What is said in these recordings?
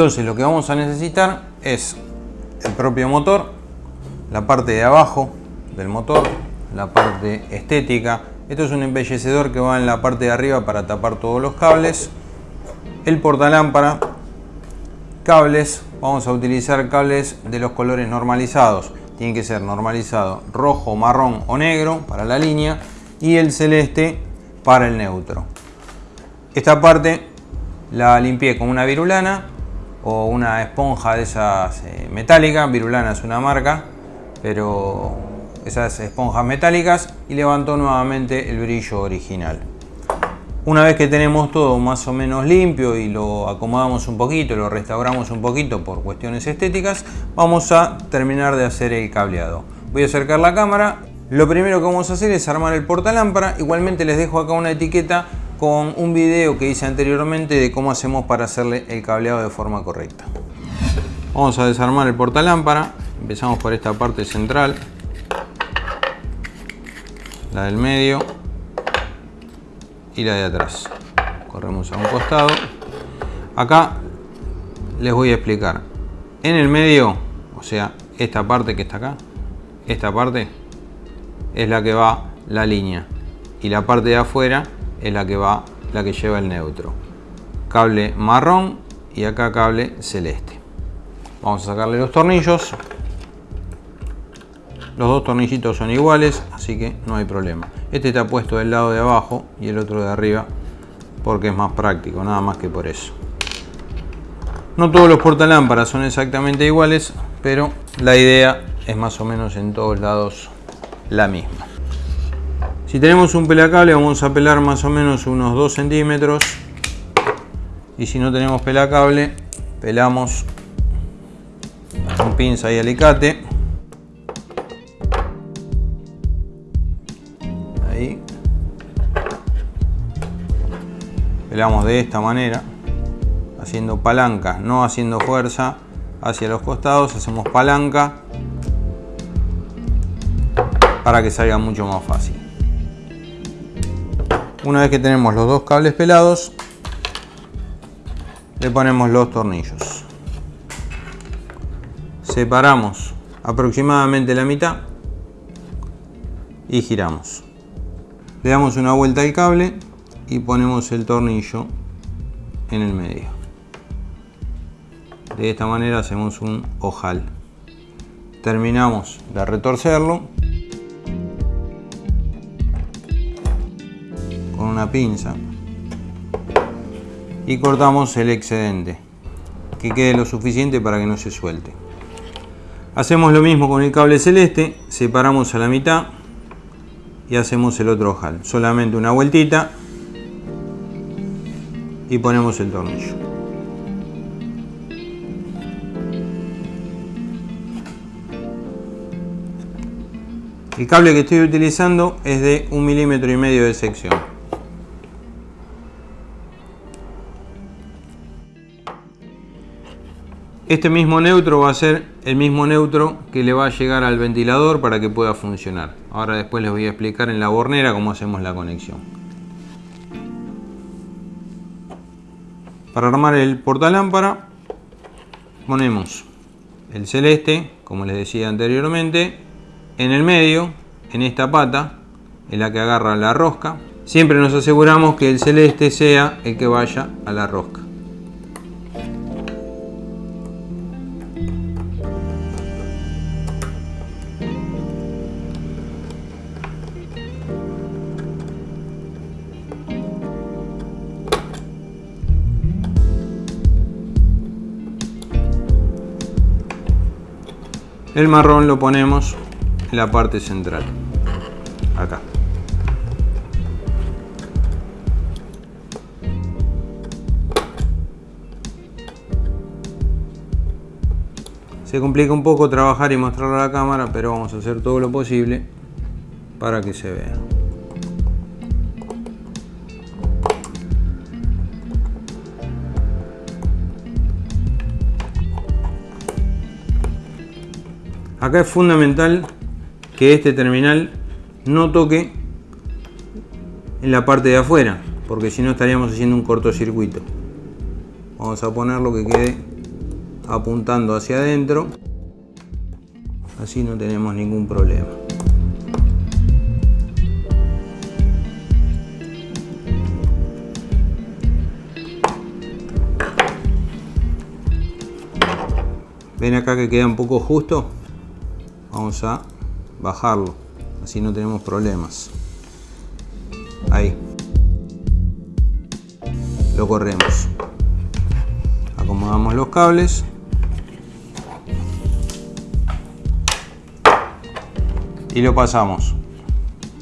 Entonces lo que vamos a necesitar es el propio motor, la parte de abajo del motor, la parte estética. Esto es un embellecedor que va en la parte de arriba para tapar todos los cables. El portalámpara, cables, vamos a utilizar cables de los colores normalizados. Tiene que ser normalizado rojo, marrón o negro para la línea y el celeste para el neutro. Esta parte la limpié con una virulana o una esponja de esas eh, metálicas. Virulana es una marca, pero esas esponjas metálicas y levantó nuevamente el brillo original. Una vez que tenemos todo más o menos limpio y lo acomodamos un poquito, lo restauramos un poquito por cuestiones estéticas, vamos a terminar de hacer el cableado. Voy a acercar la cámara. Lo primero que vamos a hacer es armar el portalámpara. Igualmente les dejo acá una etiqueta con un video que hice anteriormente de cómo hacemos para hacerle el cableado de forma correcta. Vamos a desarmar el portalámpara. Empezamos por esta parte central. La del medio y la de atrás. Corremos a un costado. Acá les voy a explicar. En el medio, o sea, esta parte que está acá, esta parte es la que va la línea y la parte de afuera es la que va la que lleva el neutro. Cable marrón y acá cable celeste. Vamos a sacarle los tornillos. Los dos tornillitos son iguales, así que no hay problema. Este está puesto del lado de abajo y el otro de arriba porque es más práctico, nada más que por eso. No todos los portalámparas son exactamente iguales, pero la idea es más o menos en todos lados la misma. Si tenemos un pelacable vamos a pelar más o menos unos 2 centímetros. Y si no tenemos pelacable pelamos con pinza y alicate. Pelamos de esta manera haciendo palanca no haciendo fuerza hacia los costados hacemos palanca para que salga mucho más fácil una vez que tenemos los dos cables pelados le ponemos los tornillos separamos aproximadamente la mitad y giramos le damos una vuelta al cable y ponemos el tornillo en el medio. De esta manera hacemos un ojal. Terminamos de retorcerlo con una pinza y cortamos el excedente que quede lo suficiente para que no se suelte. Hacemos lo mismo con el cable celeste, separamos a la mitad y hacemos el otro ojal. Solamente una vueltita y ponemos el tornillo. El cable que estoy utilizando es de un milímetro y medio de sección. Este mismo neutro va a ser el mismo neutro que le va a llegar al ventilador para que pueda funcionar. Ahora después les voy a explicar en la bornera cómo hacemos la conexión. Para armar el portalámpara ponemos el celeste, como les decía anteriormente, en el medio, en esta pata, en la que agarra la rosca. Siempre nos aseguramos que el celeste sea el que vaya a la rosca. El marrón lo ponemos en la parte central, acá. Se complica un poco trabajar y mostrarlo a la cámara, pero vamos a hacer todo lo posible para que se vea. Acá es fundamental que este terminal no toque en la parte de afuera, porque si no estaríamos haciendo un cortocircuito. Vamos a ponerlo que quede apuntando hacia adentro. Así no tenemos ningún problema. ven acá que queda un poco justo a bajarlo. Así no tenemos problemas. Ahí. Lo corremos. Acomodamos los cables. Y lo pasamos.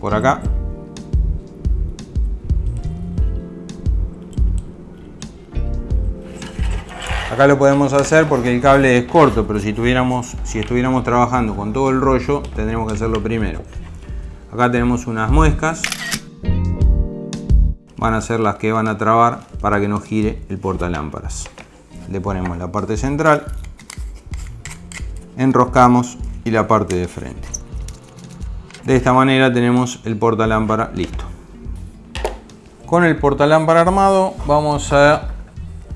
Por acá Acá lo podemos hacer porque el cable es corto, pero si, tuviéramos, si estuviéramos trabajando con todo el rollo, tendríamos que hacerlo primero. Acá tenemos unas muescas. Van a ser las que van a trabar para que no gire el portalámparas. Le ponemos la parte central, enroscamos y la parte de frente. De esta manera tenemos el portalámpara listo. Con el portalámpara armado vamos a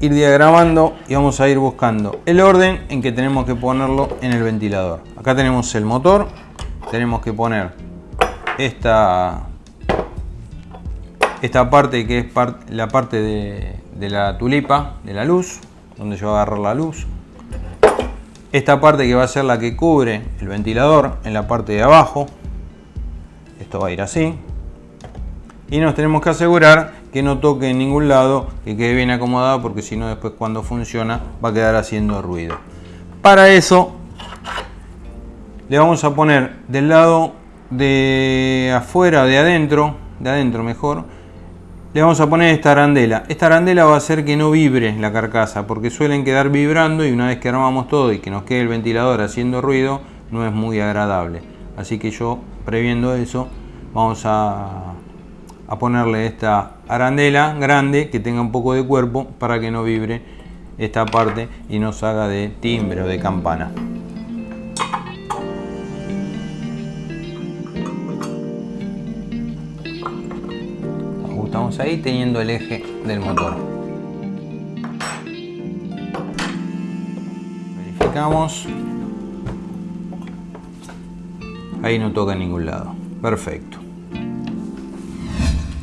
ir diagramando y vamos a ir buscando el orden en que tenemos que ponerlo en el ventilador. Acá tenemos el motor, tenemos que poner esta, esta parte que es la parte de, la tulipa, de la luz, donde yo agarrar la luz. Esta parte que va a ser la que cubre el ventilador en la parte de abajo. Esto va a ir así. Y nos tenemos que asegurar que no toque en ningún lado, que quede bien acomodado porque si no después cuando funciona va a quedar haciendo ruido. Para eso le vamos a poner del lado de afuera, de adentro, de adentro mejor, le vamos a poner esta arandela. Esta arandela va a hacer que no vibre la carcasa porque suelen quedar vibrando y una vez que armamos todo y que nos quede el ventilador haciendo ruido no es muy agradable. Así que yo previendo eso vamos a a ponerle esta arandela grande que tenga un poco de cuerpo para que no vibre esta parte y nos haga de timbre o de campana. Ajustamos ahí teniendo el eje del motor. Verificamos. Ahí no toca en ningún lado. Perfecto.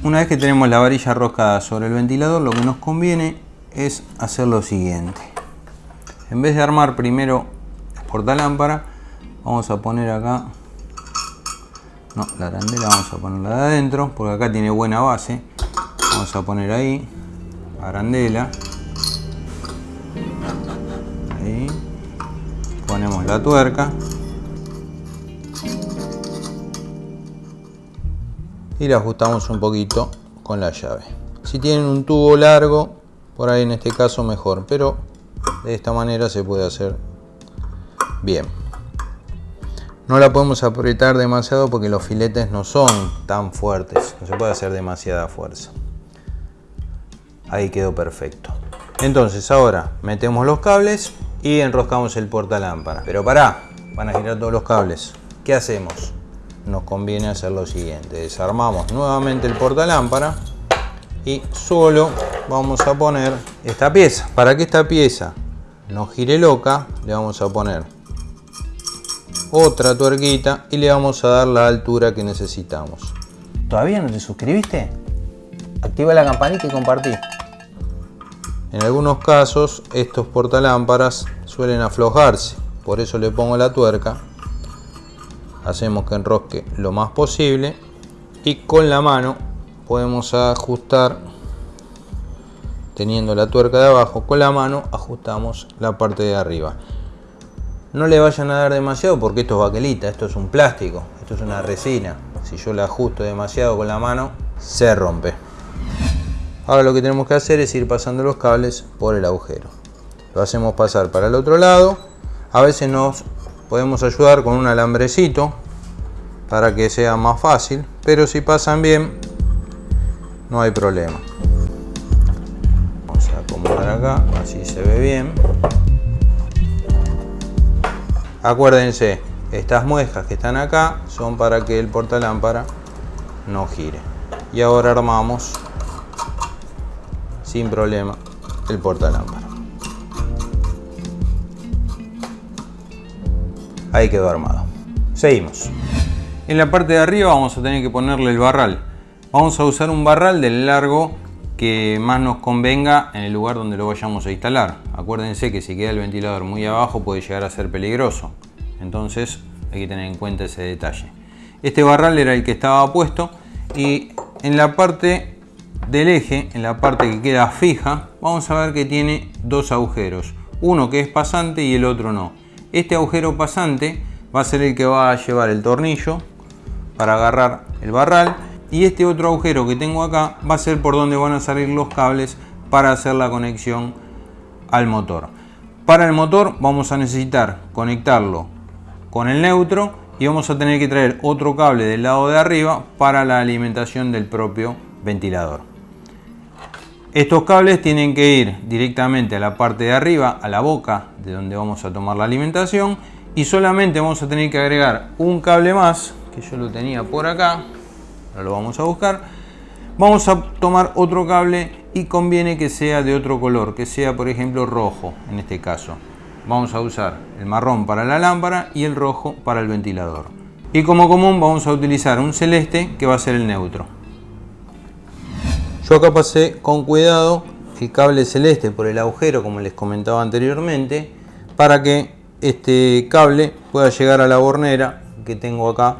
Una vez que tenemos la varilla roscada sobre el ventilador, lo que nos conviene es hacer lo siguiente. En vez de armar primero la portalámpara, vamos a poner acá, no, la arandela vamos a ponerla de adentro, porque acá tiene buena base. Vamos a poner ahí, arandela. Ahí. Ponemos la tuerca. Y la ajustamos un poquito con la llave. Si tienen un tubo largo, por ahí en este caso mejor, pero de esta manera se puede hacer bien. No la podemos apretar demasiado porque los filetes no son tan fuertes, no se puede hacer demasiada fuerza. Ahí quedó perfecto. Entonces ahora metemos los cables y enroscamos el portalámpara. Pero pará, van a girar todos los cables. ¿Qué hacemos? Nos conviene hacer lo siguiente. Desarmamos nuevamente el portalámpara y solo vamos a poner esta pieza. Para que esta pieza no gire loca, le vamos a poner otra tuerquita y le vamos a dar la altura que necesitamos. ¿Todavía no te suscribiste? Activa la campanita y compartí. En algunos casos estos portalámparas suelen aflojarse, por eso le pongo la tuerca hacemos que enrosque lo más posible y con la mano podemos ajustar teniendo la tuerca de abajo con la mano ajustamos la parte de arriba. No le vayan a dar demasiado porque esto es baquelita esto es un plástico esto es una resina. Si yo le ajusto demasiado con la mano se rompe. Ahora lo que tenemos que hacer es ir pasando los cables por el agujero. Lo hacemos pasar para el otro lado. A veces nos podemos ayudar con un alambrecito para que sea más fácil pero si pasan bien no hay problema. Vamos a acomodar acá así se ve bien. Acuérdense estas muescas que están acá son para que el portalámpara no gire. Y ahora armamos sin problema el portalámpara ahí quedó armado. Seguimos. En la parte de arriba vamos a tener que ponerle el barral. Vamos a usar un barral del largo que más nos convenga en el lugar donde lo vayamos a instalar. Acuérdense que si queda el ventilador muy abajo puede llegar a ser peligroso. Entonces hay que tener en cuenta ese detalle. Este barral era el que estaba puesto y en la parte del eje, en la parte que queda fija, vamos a ver que tiene dos agujeros. Uno que es pasante y el otro no. Este agujero pasante va a ser el que va a llevar el tornillo para agarrar el barral y este otro agujero que tengo acá va a ser por donde van a salir los cables para hacer la conexión al motor. Para el motor vamos a necesitar conectarlo con el neutro y vamos a tener que traer otro cable del lado de arriba para la alimentación del propio ventilador. Estos cables tienen que ir directamente a la parte de arriba, a la boca de donde vamos a tomar la alimentación y solamente vamos a tener que agregar un cable más que yo lo tenía por acá ahora lo vamos a buscar. Vamos a tomar otro cable y conviene que sea de otro color que sea por ejemplo rojo en este caso. Vamos a usar el marrón para la lámpara y el rojo para el ventilador. Y como común vamos a utilizar un celeste que va a ser el neutro yo acá pasé con cuidado el cable celeste por el agujero como les comentaba anteriormente para que este cable pueda llegar a la bornera que tengo acá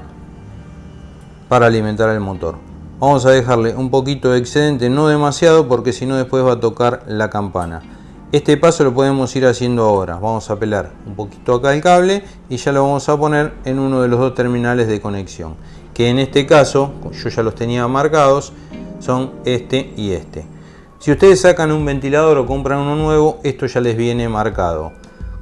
para alimentar el motor. Vamos a dejarle un poquito de excedente, no demasiado porque si no después va a tocar la campana. Este paso lo podemos ir haciendo ahora. Vamos a pelar un poquito acá el cable y ya lo vamos a poner en uno de los dos terminales de conexión. Que en este caso, yo ya los tenía marcados, son este y este. Si ustedes sacan un ventilador o compran uno nuevo, esto ya les viene marcado.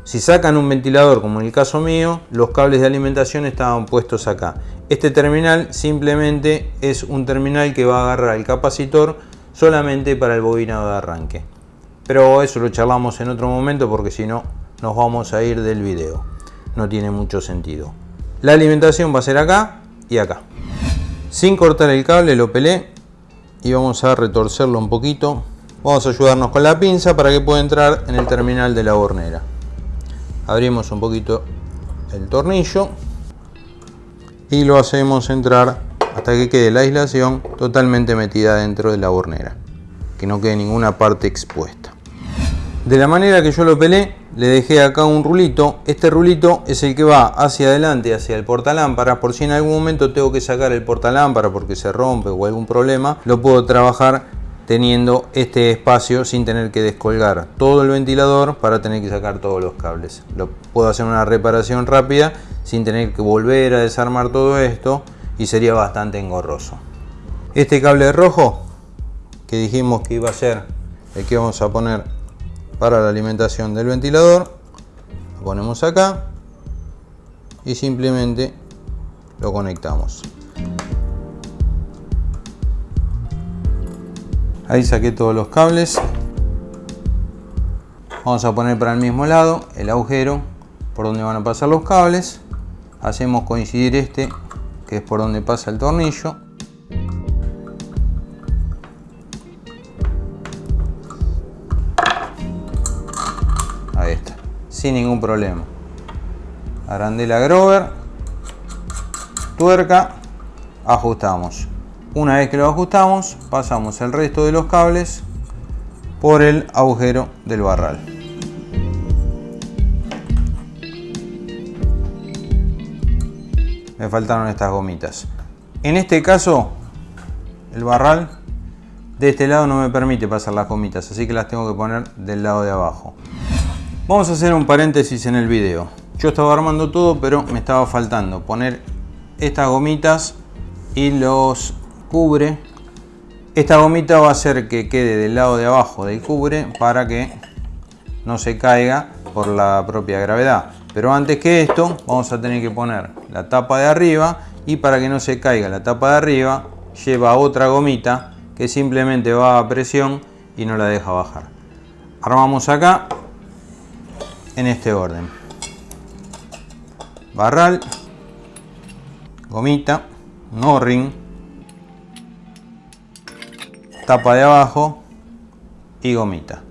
Si sacan un ventilador, como en el caso mío, los cables de alimentación estaban puestos acá. Este terminal simplemente es un terminal que va a agarrar el capacitor solamente para el bobinado de arranque. Pero eso lo charlamos en otro momento porque si no nos vamos a ir del video. No tiene mucho sentido. La alimentación va a ser acá y acá. Sin cortar el cable lo pelé y vamos a retorcerlo un poquito. Vamos a ayudarnos con la pinza para que pueda entrar en el terminal de la hornera abrimos un poquito el tornillo y lo hacemos entrar hasta que quede la aislación totalmente metida dentro de la hornera que no quede ninguna parte expuesta de la manera que yo lo pelé le dejé acá un rulito este rulito es el que va hacia adelante hacia el portalámpara por si en algún momento tengo que sacar el portalámpara porque se rompe o algún problema lo puedo trabajar teniendo este espacio sin tener que descolgar todo el ventilador para tener que sacar todos los cables. Lo puedo hacer una reparación rápida sin tener que volver a desarmar todo esto y sería bastante engorroso. Este cable rojo que dijimos que iba a ser el que vamos a poner para la alimentación del ventilador, lo ponemos acá y simplemente lo conectamos. Ahí saqué todos los cables. Vamos a poner para el mismo lado el agujero por donde van a pasar los cables. Hacemos coincidir este, que es por donde pasa el tornillo. Sin ningún problema. Arandela Grover, tuerca, ajustamos. Una vez que lo ajustamos, pasamos el resto de los cables por el agujero del barral. Me faltaron estas gomitas. En este caso, el barral de este lado no me permite pasar las gomitas, así que las tengo que poner del lado de abajo. Vamos a hacer un paréntesis en el video. Yo estaba armando todo, pero me estaba faltando poner estas gomitas y los cubre. Esta gomita va a hacer que quede del lado de abajo del cubre para que no se caiga por la propia gravedad. Pero antes que esto vamos a tener que poner la tapa de arriba y para que no se caiga la tapa de arriba lleva otra gomita que simplemente va a presión y no la deja bajar. Armamos acá en este orden. Barral, gomita, no ring tapa de abajo y gomita.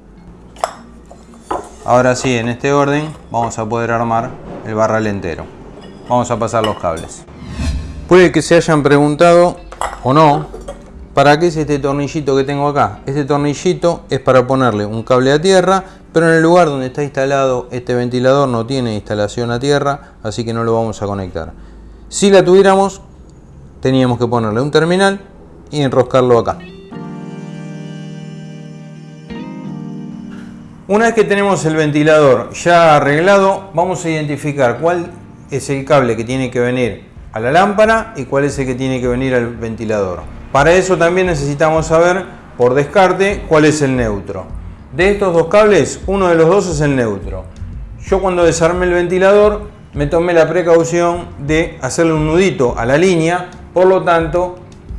Ahora sí, en este orden vamos a poder armar el barral entero. vamos a pasar los cables. Puede que se hayan preguntado o no, ¿para qué es este tornillito que tengo acá? Este tornillito es para ponerle un cable a tierra, pero en el lugar donde está instalado este ventilador no tiene instalación a tierra, así que no lo vamos a conectar. Si la tuviéramos, teníamos que ponerle un terminal y enroscarlo acá. Una vez que tenemos el ventilador ya arreglado, vamos a identificar cuál es el cable que tiene que venir a la lámpara y cuál es el que tiene que venir al ventilador. Para eso también necesitamos saber por descarte cuál es el neutro. De estos dos cables, uno de los dos es el neutro. Yo cuando desarmé el ventilador me tomé la precaución de hacerle un nudito a la línea, por lo tanto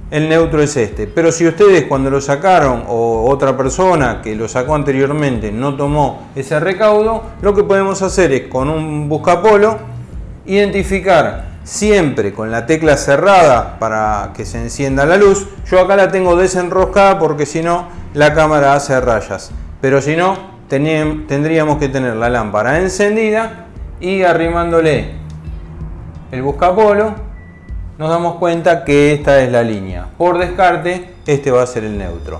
el neutro es este. Pero si ustedes cuando lo sacaron o otra persona que lo sacó anteriormente no tomó ese recaudo, lo que podemos hacer es con un buscapolo identificar siempre con la tecla cerrada para que se encienda la luz. Yo acá la tengo desenroscada porque si no la cámara hace rayas. Pero si no, tendríamos que tener la lámpara encendida y arrimándole el buscapolo nos damos cuenta que esta es la línea. Por descarte, este va a ser el neutro.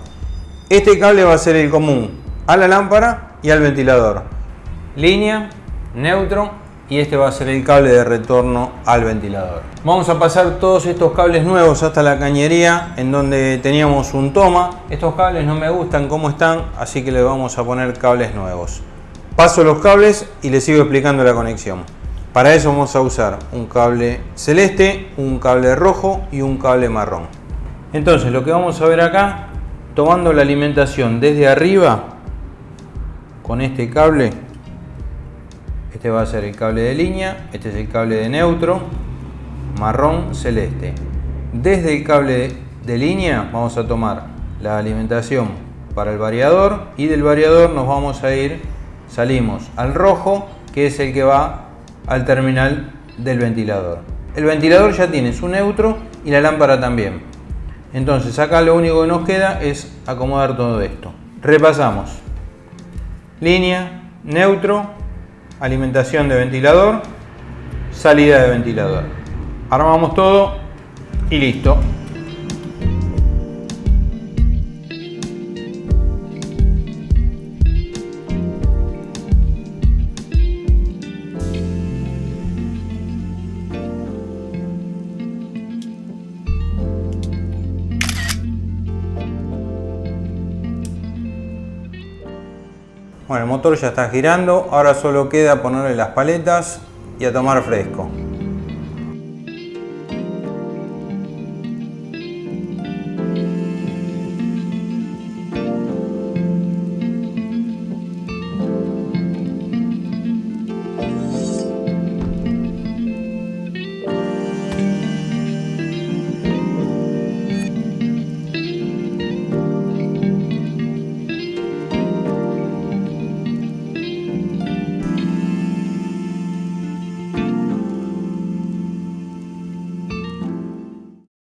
Este cable va a ser el común a la lámpara y al ventilador. Línea, neutro y este va a ser el cable de retorno al ventilador. Vamos a pasar todos estos cables nuevos hasta la cañería en donde teníamos un toma. Estos cables no me gustan cómo están, así que le vamos a poner cables nuevos. Paso los cables y les sigo explicando la conexión. Para eso vamos a usar un cable celeste, un cable rojo y un cable marrón. Entonces lo que vamos a ver acá, tomando la alimentación desde arriba, con este cable, este va a ser el cable de línea, este es el cable de neutro, marrón, celeste. Desde el cable de línea vamos a tomar la alimentación para el variador y del variador nos vamos a ir, salimos al rojo, que es el que va al terminal del ventilador. El ventilador ya tiene su neutro y la lámpara también. Entonces acá lo único que nos queda es acomodar todo esto. Repasamos. Línea, neutro, alimentación de ventilador, salida de ventilador. Armamos todo y listo. Bueno, el motor ya está girando, ahora solo queda ponerle las paletas y a tomar fresco.